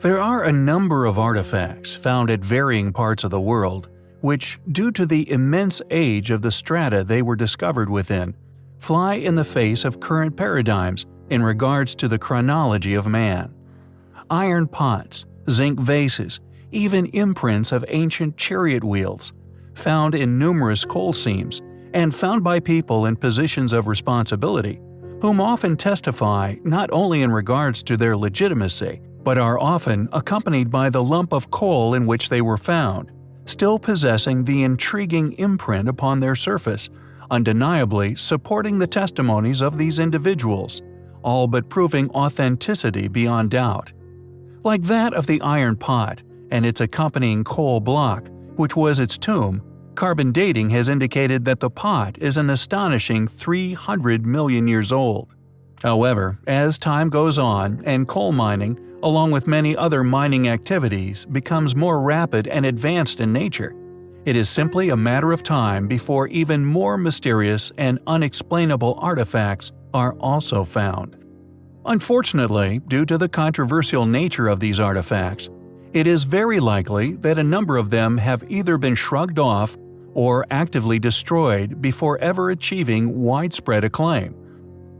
There are a number of artifacts found at varying parts of the world, which, due to the immense age of the strata they were discovered within, fly in the face of current paradigms in regards to the chronology of man. Iron pots, zinc vases, even imprints of ancient chariot wheels, found in numerous coal seams, and found by people in positions of responsibility, whom often testify not only in regards to their legitimacy, but are often accompanied by the lump of coal in which they were found, still possessing the intriguing imprint upon their surface, undeniably supporting the testimonies of these individuals, all but proving authenticity beyond doubt. Like that of the iron pot and its accompanying coal block, which was its tomb, carbon dating has indicated that the pot is an astonishing 300 million years old. However, as time goes on and coal mining, along with many other mining activities, becomes more rapid and advanced in nature, it is simply a matter of time before even more mysterious and unexplainable artifacts are also found. Unfortunately, due to the controversial nature of these artifacts, it is very likely that a number of them have either been shrugged off or actively destroyed before ever achieving widespread acclaim.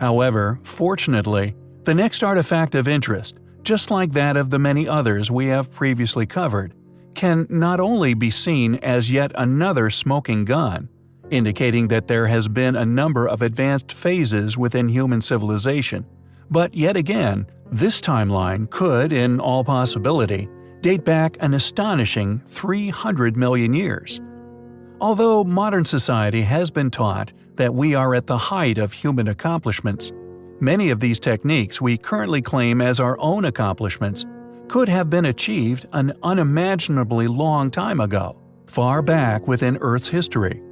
However, fortunately, the next artifact of interest, just like that of the many others we have previously covered, can not only be seen as yet another smoking gun, indicating that there has been a number of advanced phases within human civilization, but yet again, this timeline could, in all possibility, date back an astonishing 300 million years. Although modern society has been taught that we are at the height of human accomplishments, many of these techniques we currently claim as our own accomplishments could have been achieved an unimaginably long time ago, far back within Earth's history.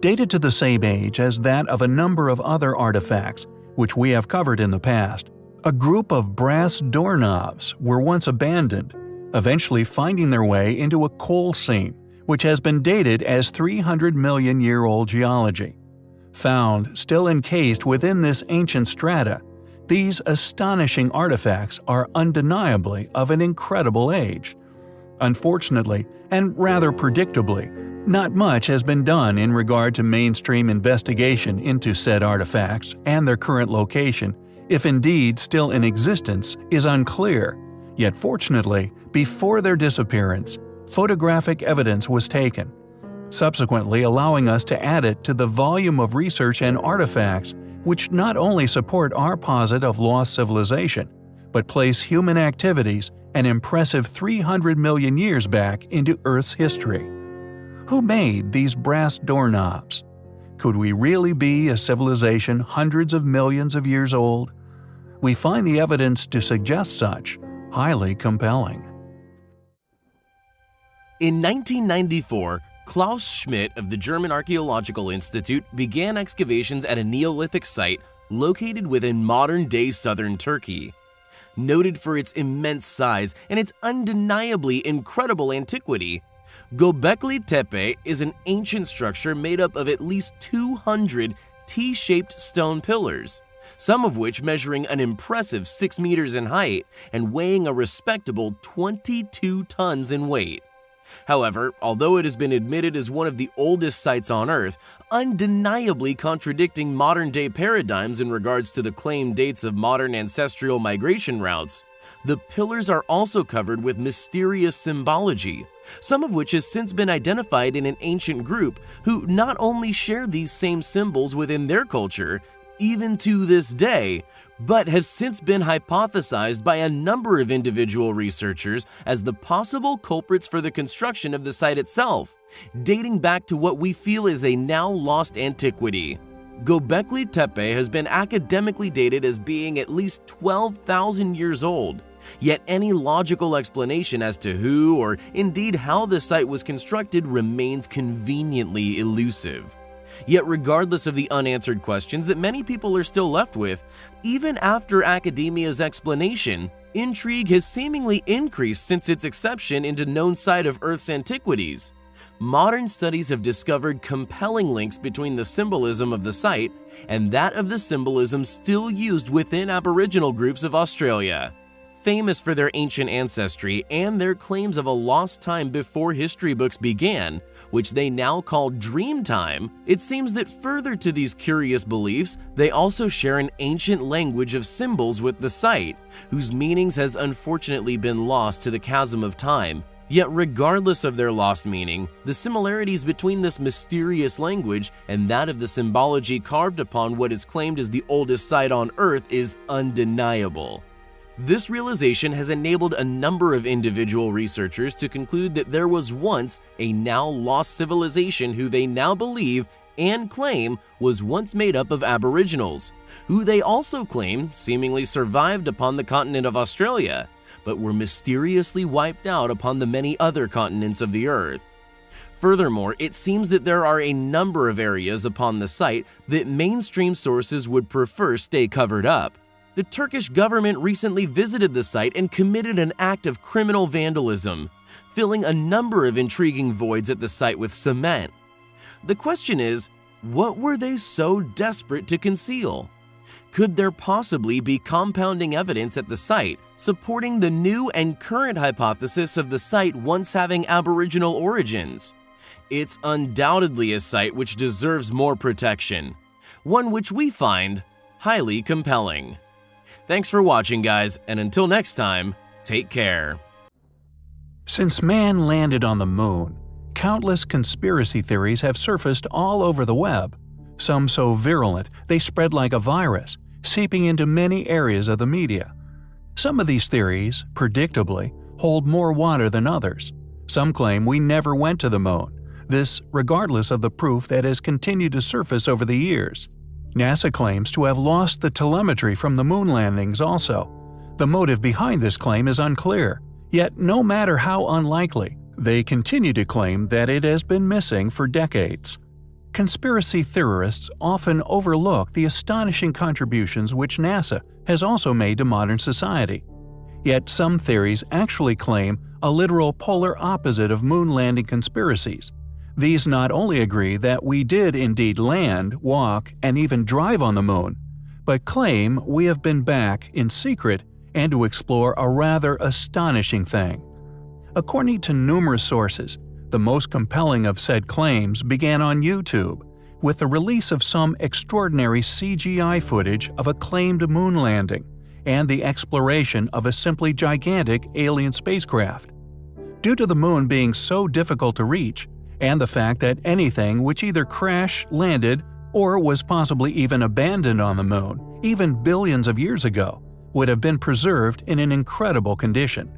Dated to the same age as that of a number of other artifacts, which we have covered in the past, a group of brass doorknobs were once abandoned, eventually finding their way into a coal seam, which has been dated as 300 million year old geology. Found still encased within this ancient strata, these astonishing artifacts are undeniably of an incredible age. Unfortunately, and rather predictably, not much has been done in regard to mainstream investigation into said artifacts and their current location, if indeed still in existence, is unclear. Yet fortunately, before their disappearance, photographic evidence was taken, subsequently allowing us to add it to the volume of research and artifacts which not only support our posit of lost civilization, but place human activities an impressive 300 million years back into Earth's history. Who made these brass doorknobs? Could we really be a civilization hundreds of millions of years old? We find the evidence to suggest such highly compelling. In 1994, Klaus Schmidt of the German Archaeological Institute began excavations at a Neolithic site located within modern-day southern Turkey. Noted for its immense size and its undeniably incredible antiquity, Göbekli Tepe is an ancient structure made up of at least 200 T-shaped stone pillars, some of which measuring an impressive 6 meters in height and weighing a respectable 22 tons in weight. However, although it has been admitted as one of the oldest sites on Earth, undeniably contradicting modern-day paradigms in regards to the claimed dates of modern ancestral migration routes, the pillars are also covered with mysterious symbology, some of which has since been identified in an ancient group who not only share these same symbols within their culture, even to this day, but have since been hypothesized by a number of individual researchers as the possible culprits for the construction of the site itself, dating back to what we feel is a now lost antiquity. Göbekli Tepe has been academically dated as being at least 12,000 years old, yet any logical explanation as to who or indeed how the site was constructed remains conveniently elusive. Yet regardless of the unanswered questions that many people are still left with, even after academia's explanation, intrigue has seemingly increased since its exception into known site of Earth's antiquities. Modern studies have discovered compelling links between the symbolism of the site and that of the symbolism still used within Aboriginal groups of Australia. Famous for their ancient ancestry and their claims of a lost time before history books began, which they now call dream time, it seems that further to these curious beliefs, they also share an ancient language of symbols with the site, whose meanings has unfortunately been lost to the chasm of time. Yet regardless of their lost meaning, the similarities between this mysterious language and that of the symbology carved upon what is claimed as the oldest site on Earth is undeniable. This realization has enabled a number of individual researchers to conclude that there was once a now lost civilization who they now believe and claim was once made up of aboriginals, who they also claim seemingly survived upon the continent of Australia, but were mysteriously wiped out upon the many other continents of the earth. Furthermore, it seems that there are a number of areas upon the site that mainstream sources would prefer stay covered up. The Turkish government recently visited the site and committed an act of criminal vandalism, filling a number of intriguing voids at the site with cement. The question is, what were they so desperate to conceal? Could there possibly be compounding evidence at the site supporting the new and current hypothesis of the site once having Aboriginal origins? It's undoubtedly a site which deserves more protection, one which we find highly compelling. Thanks for watching, guys, and until next time, take care. Since man landed on the moon, countless conspiracy theories have surfaced all over the web, some so virulent they spread like a virus, seeping into many areas of the media. Some of these theories, predictably, hold more water than others. Some claim we never went to the moon, this regardless of the proof that has continued to surface over the years. NASA claims to have lost the telemetry from the moon landings also. The motive behind this claim is unclear, yet no matter how unlikely, they continue to claim that it has been missing for decades. Conspiracy theorists often overlook the astonishing contributions which NASA has also made to modern society. Yet some theories actually claim a literal polar opposite of moon landing conspiracies, these not only agree that we did indeed land, walk, and even drive on the moon, but claim we have been back in secret and to explore a rather astonishing thing. According to numerous sources, the most compelling of said claims began on YouTube, with the release of some extraordinary CGI footage of a claimed moon landing and the exploration of a simply gigantic alien spacecraft. Due to the moon being so difficult to reach, and the fact that anything which either crashed, landed, or was possibly even abandoned on the moon, even billions of years ago, would have been preserved in an incredible condition.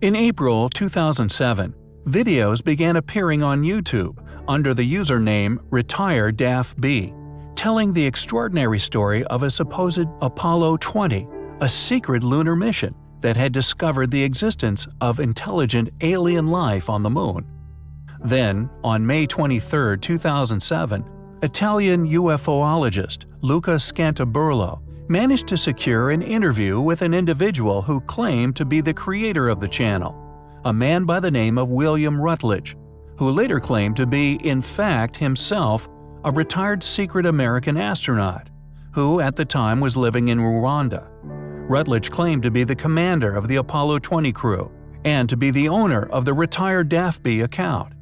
In April 2007, videos began appearing on YouTube under the username RetireDAFB, telling the extraordinary story of a supposed Apollo 20, a secret lunar mission that had discovered the existence of intelligent alien life on the moon. Then, on May 23, 2007, Italian UFOologist Luca Scantamburlo managed to secure an interview with an individual who claimed to be the creator of the channel, a man by the name of William Rutledge, who later claimed to be, in fact, himself a retired secret American astronaut, who at the time was living in Rwanda. Rutledge claimed to be the commander of the Apollo 20 crew and to be the owner of the RetireDAFB account.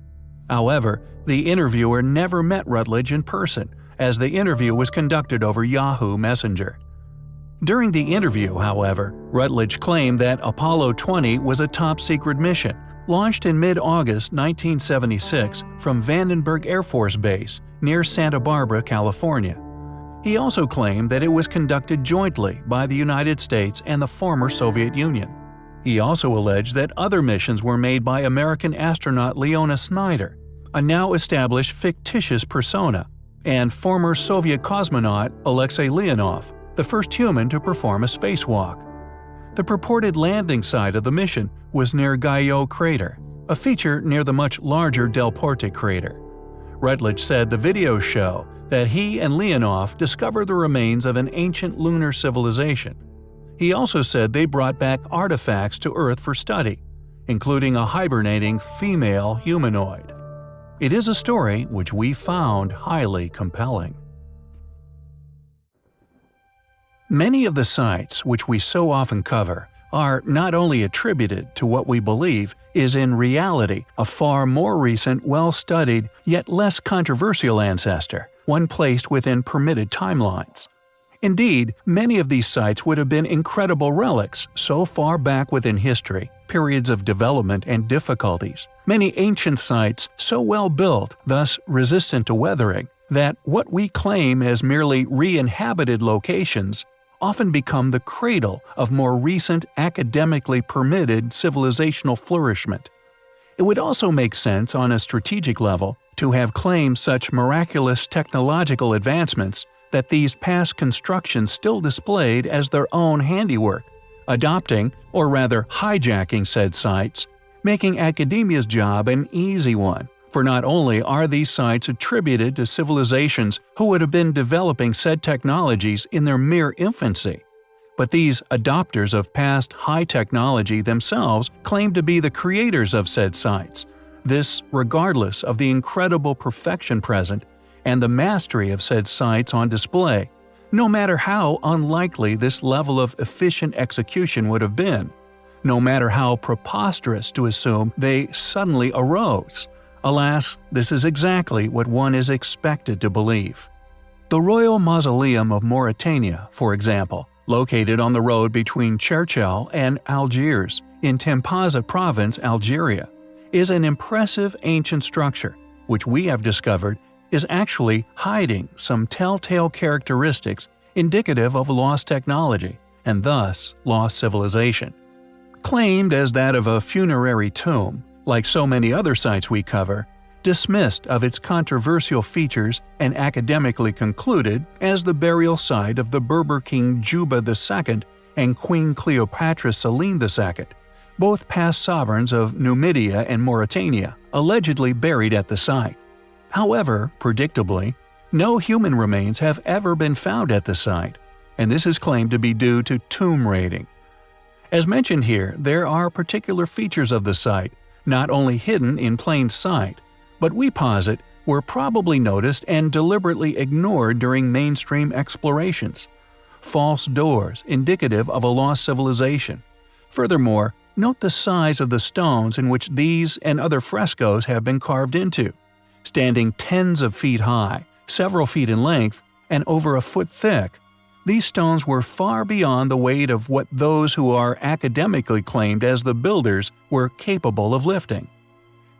However, the interviewer never met Rutledge in person, as the interview was conducted over Yahoo Messenger. During the interview, however, Rutledge claimed that Apollo 20 was a top-secret mission, launched in mid-August 1976 from Vandenberg Air Force Base near Santa Barbara, California. He also claimed that it was conducted jointly by the United States and the former Soviet Union. He also alleged that other missions were made by American astronaut Leona Snyder, a now established fictitious persona, and former Soviet cosmonaut Alexei Leonov, the first human to perform a spacewalk. The purported landing site of the mission was near Guyot crater, a feature near the much larger Delporte crater. Rutledge said the videos show that he and Leonov discovered the remains of an ancient lunar civilization, he also said they brought back artifacts to Earth for study, including a hibernating female humanoid. It is a story which we found highly compelling. Many of the sites which we so often cover are not only attributed to what we believe is in reality a far more recent, well-studied, yet less controversial ancestor, one placed within permitted timelines. Indeed, many of these sites would have been incredible relics so far back within history, periods of development and difficulties. Many ancient sites so well built, thus resistant to weathering, that what we claim as merely re-inhabited locations often become the cradle of more recent academically permitted civilizational flourishment. It would also make sense on a strategic level to have claimed such miraculous technological advancements that these past constructions still displayed as their own handiwork, adopting, or rather hijacking said sites, making academia's job an easy one, for not only are these sites attributed to civilizations who would have been developing said technologies in their mere infancy, but these adopters of past high technology themselves claim to be the creators of said sites, this regardless of the incredible perfection present and the mastery of said sites on display, no matter how unlikely this level of efficient execution would have been, no matter how preposterous to assume they suddenly arose. Alas, this is exactly what one is expected to believe. The Royal Mausoleum of Mauritania, for example, located on the road between Cherchell and Algiers in Tipaza province, Algeria, is an impressive ancient structure, which we have discovered is actually hiding some telltale characteristics indicative of lost technology, and thus lost civilization. Claimed as that of a funerary tomb, like so many other sites we cover, dismissed of its controversial features and academically concluded as the burial site of the Berber king Juba II and Queen Cleopatra Selene II, both past sovereigns of Numidia and Mauritania, allegedly buried at the site. However, predictably, no human remains have ever been found at the site, and this is claimed to be due to tomb raiding. As mentioned here, there are particular features of the site, not only hidden in plain sight, but we posit were probably noticed and deliberately ignored during mainstream explorations. False doors indicative of a lost civilization. Furthermore, note the size of the stones in which these and other frescoes have been carved into standing tens of feet high, several feet in length, and over a foot thick. These stones were far beyond the weight of what those who are academically claimed as the builders were capable of lifting.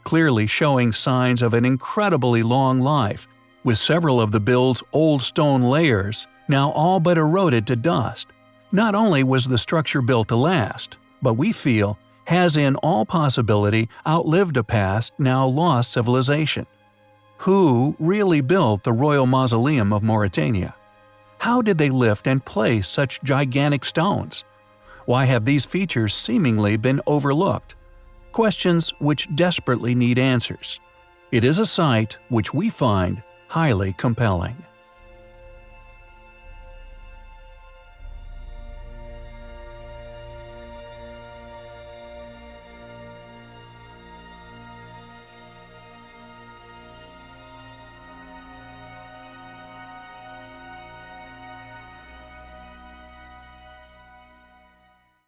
Clearly showing signs of an incredibly long life, with several of the build's old stone layers now all but eroded to dust. Not only was the structure built to last, but we feel has in all possibility outlived a past now lost civilization. Who really built the Royal Mausoleum of Mauritania? How did they lift and place such gigantic stones? Why have these features seemingly been overlooked? Questions which desperately need answers. It is a site which we find highly compelling.